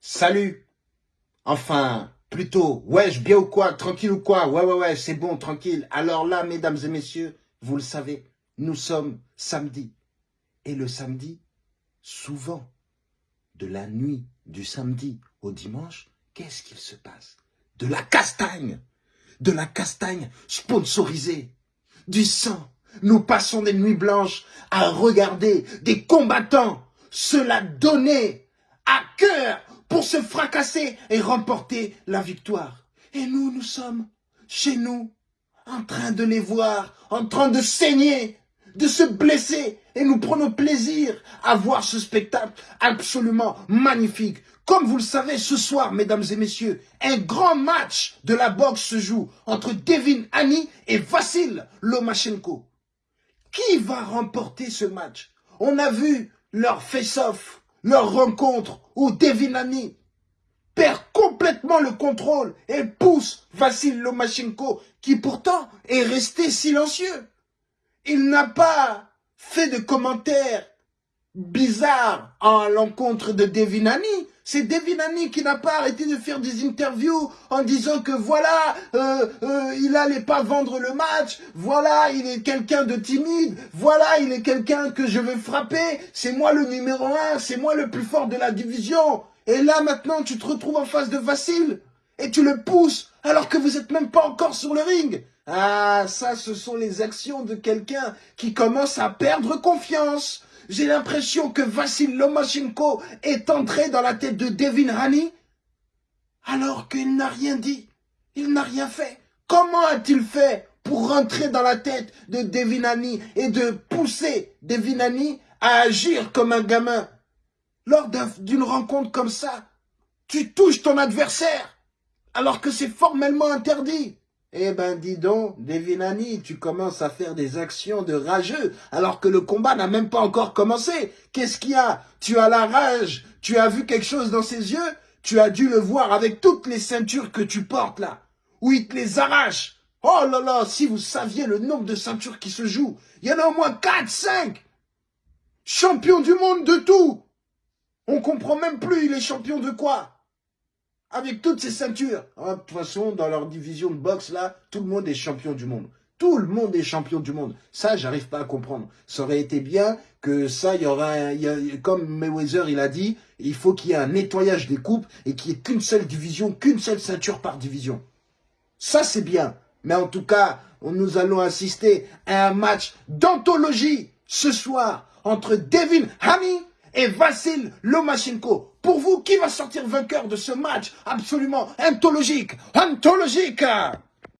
Salut. Enfin, plutôt, wesh, bien ou quoi Tranquille ou quoi? Ouais, ouais, ouais, c'est bon, tranquille. Alors là, mesdames et messieurs, vous le savez, nous sommes samedi. Et le samedi, souvent, de la nuit du samedi au dimanche, qu'est-ce qu'il se passe? De la castagne De la castagne sponsorisée Du sang Nous passons des nuits blanches à regarder des combattants se la donner à cœur pour se fracasser et remporter la victoire. Et nous, nous sommes chez nous, en train de les voir, en train de saigner, de se blesser. Et nous prenons plaisir à voir ce spectacle absolument magnifique. Comme vous le savez, ce soir, mesdames et messieurs, un grand match de la boxe se joue entre Devin Haney et Vassil Lomachenko. Qui va remporter ce match? On a vu leur face-off, leur rencontre où Devinani perd complètement le contrôle et pousse Vassil Lomachenko qui pourtant est resté silencieux. Il n'a pas fait de commentaires bizarres à l'encontre de Devinani. C'est Devinani qui n'a pas arrêté de faire des interviews en disant que voilà, euh, euh, il allait pas vendre le match, voilà, il est quelqu'un de timide, voilà, il est quelqu'un que je vais frapper, c'est moi le numéro un, c'est moi le plus fort de la division. Et là maintenant, tu te retrouves en face de Vassil et tu le pousses alors que vous êtes même pas encore sur le ring. Ah, ça, ce sont les actions de quelqu'un qui commence à perdre confiance. J'ai l'impression que Vassil Lomachenko est entré dans la tête de Devin Haney alors qu'il n'a rien dit. Il n'a rien fait. Comment a-t-il fait pour rentrer dans la tête de Devin Haney et de pousser Devin Haney à agir comme un gamin? Lors d'une rencontre comme ça, tu touches ton adversaire alors que c'est formellement interdit. Eh ben dis donc, Devinani, tu commences à faire des actions de rageux alors que le combat n'a même pas encore commencé. Qu'est-ce qu'il y a? Tu as la rage, tu as vu quelque chose dans ses yeux? Tu as dû le voir avec toutes les ceintures que tu portes là, où il te les arrache. Oh là là, si vous saviez le nombre de ceintures qui se jouent, il y en a au moins 4, 5 Champion du monde de tout. On comprend même plus, il est champion de quoi avec toutes ces ceintures. Ah, de toute façon, dans leur division de boxe, là, tout le monde est champion du monde. Tout le monde est champion du monde. Ça, j'arrive pas à comprendre. Ça aurait été bien que ça, il y aura, comme Mayweather, il a dit, il faut qu'il y ait un nettoyage des coupes et qu'il n'y ait qu'une seule division, qu'une seule ceinture par division. Ça, c'est bien. Mais en tout cas, nous allons assister à un match d'anthologie ce soir entre Devin Haney et Vassil Lomachenko. Pour vous, qui va sortir vainqueur de ce match absolument anthologique Anthologique